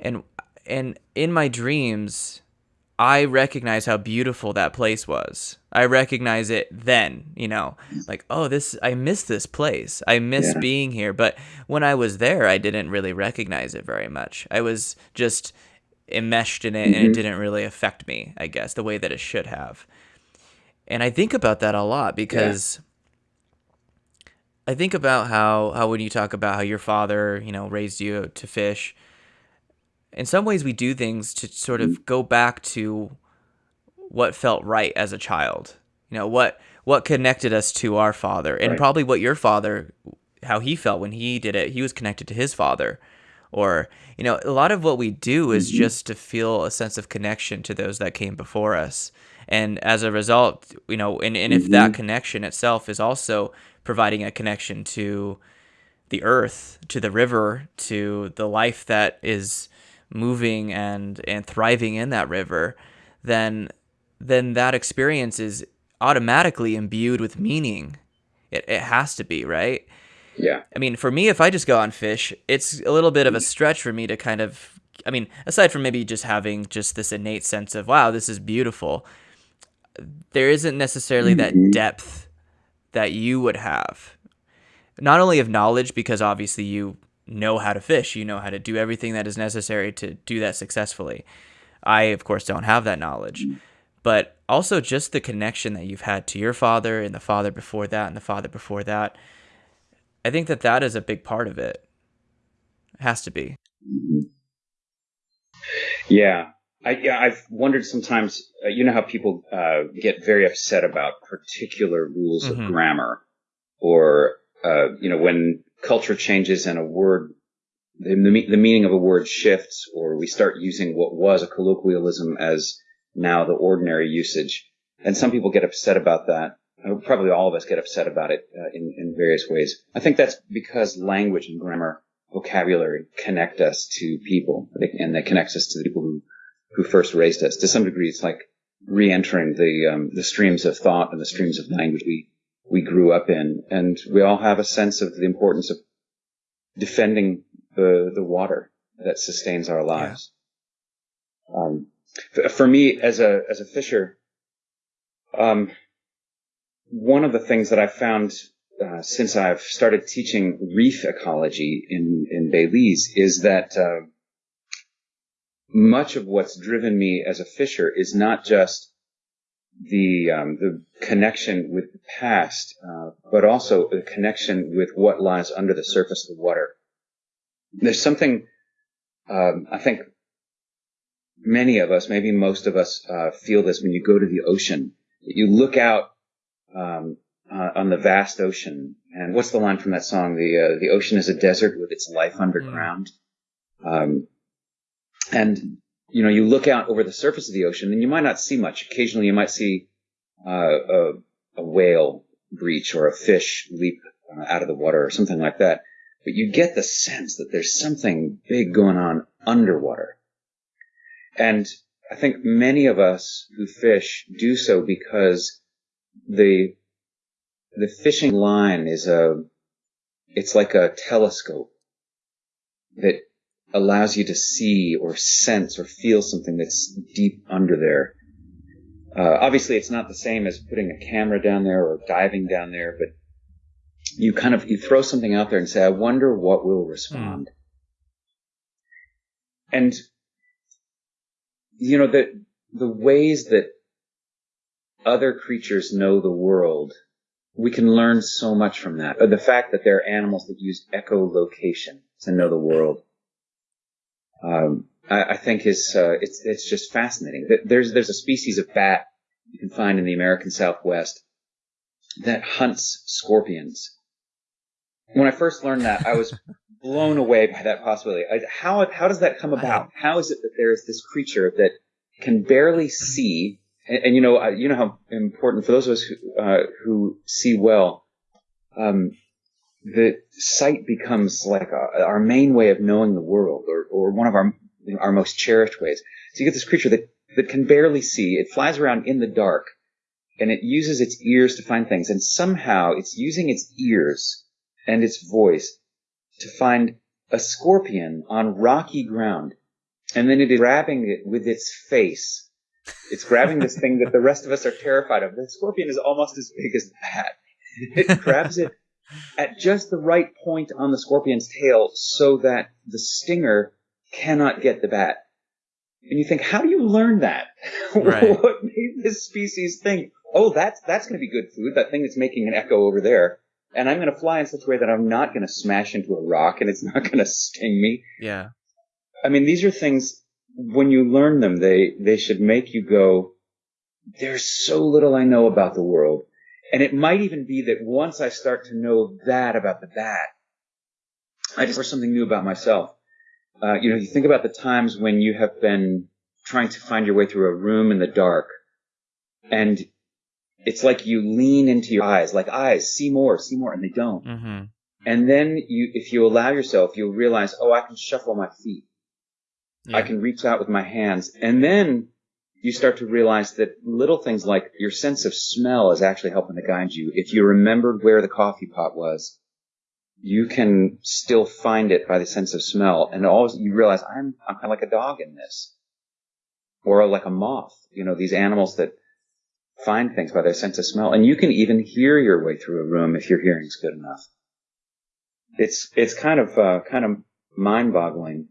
and and in my dreams I recognize how beautiful that place was. I recognize it then, you know, like, oh, this, I miss this place. I miss yeah. being here. But when I was there, I didn't really recognize it very much. I was just enmeshed in it mm-hmm. and it mm-hmm. didn't really affect me, I guess, the way that it should have. And I think about that a lot because yeah. I think about how, how when you talk about how your father, you know, raised you to fish, in some ways we do things to sort of go back to what felt right as a child. You know, what what connected us to our father and right. probably what your father how he felt when he did it. He was connected to his father. Or, you know, a lot of what we do is mm-hmm. just to feel a sense of connection to those that came before us. And as a result, you know, and, and if mm-hmm. that connection itself is also providing a connection to the earth, to the river, to the life that is moving and and thriving in that river, then then that experience is automatically imbued with meaning. It it has to be, right? Yeah. I mean, for me, if I just go on fish, it's a little bit of a stretch for me to kind of. I mean, aside from maybe just having just this innate sense of wow, this is beautiful, there isn't necessarily mm-hmm. that depth that you would have. Not only of knowledge, because obviously you know how to fish. You know how to do everything that is necessary to do that successfully. I, of course, don't have that knowledge. But also just the connection that you've had to your father and the father before that and the father before that. I think that that is a big part of it. It has to be. Yeah. I, yeah, I've wondered sometimes, uh, you know how people uh, get very upset about particular rules mm-hmm. of grammar or, uh, you know, when culture changes and a word, the, the meaning of a word shifts, or we start using what was a colloquialism as now the ordinary usage. And some people get upset about that. Uh, probably all of us get upset about it uh, in, in various ways. I think that's because language and grammar, vocabulary connect us to people, and they connect us to the people who who first raised us. To some degree, it's like re-entering the um, the streams of thought and the streams of language we we grew up in. And we all have a sense of the importance of defending the, the water that sustains our lives. Yeah. Um, for me, as a, as a fisher, um, one of the things that I've found uh, since I've started teaching reef ecology in, in Belize is that uh, much of what's driven me as a fisher is not just the um, the connection with the past, uh, but also the connection with what lies under the surface of the water. There's something um, I think many of us, maybe most of us, uh, feel this when you go to the ocean. You look out um, uh, on the vast ocean, and what's the line from that song? The uh, the ocean is a desert with its life underground. Um, and you know, you look out over the surface of the ocean and you might not see much. Occasionally you might see uh, a, a, whale breach or a fish leap uh, out of the water or something like that. But you get the sense that there's something big going on underwater. And I think many of us who fish do so because the the fishing line is a it's like a telescope that allows you to see or sense or feel something that's deep under there. Uh, obviously, it's not the same as putting a camera down there or diving down there, but you kind of you throw something out there and say, "I wonder what will respond." Mm. And you know the the ways that other creatures know the world, we can learn so much from that. Or the fact that there are animals that use echolocation to know the world um, I, I, think is uh, it's it's just fascinating. There's there's a species of bat you can find in the American Southwest that hunts scorpions. When I first learned that, I was blown away by that possibility. I, how how does that come about? How is it that there is this creature that can barely see? And, and you know, uh, you know how important for those of us who, uh, who see well. Um, the sight becomes like a, our main way of knowing the world or, or one of our, you know, our most cherished ways. So you get this creature that, that can barely see. It flies around in the dark and it uses its ears to find things. And somehow it's using its ears and its voice to find a scorpion on rocky ground and then it is grabbing it with its face. It's grabbing this thing that the rest of us are terrified of. The scorpion is almost as big as the bat. It grabs it at just the right point on the scorpion's tail so that the stinger cannot get the bat. And you think, how do you learn that? Right. what made this species think, oh, that's, that's going to be good food, that thing that's making an echo over there. And I'm going to fly in such a way that I'm not going to smash into a rock and it's not going to sting me. Yeah. I mean, these are things, when you learn them, they, they should make you go, there's so little I know about the world. And it might even be that once I start to know that about the bat, I discover something new about myself. Uh, you know, you think about the times when you have been trying to find your way through a room in the dark and it's like you lean into your eyes, like eyes, see more, see more, and they don't. Mm-hmm. And then you, if you allow yourself, you'll realize, oh, I can shuffle my feet. Yeah. I can reach out with my hands. And then you start to realize that little things like your sense of smell is actually helping to guide you. If you remembered where the coffee pot was, you can still find it by the sense of smell. And all you realize, I'm, I'm kind of like a dog in this. Or like a moth. You know, these animals that find things by their sense of smell. And you can even hear your way through a room if your hearing's good enough. It's, it's kind of, uh, kind of mind boggling.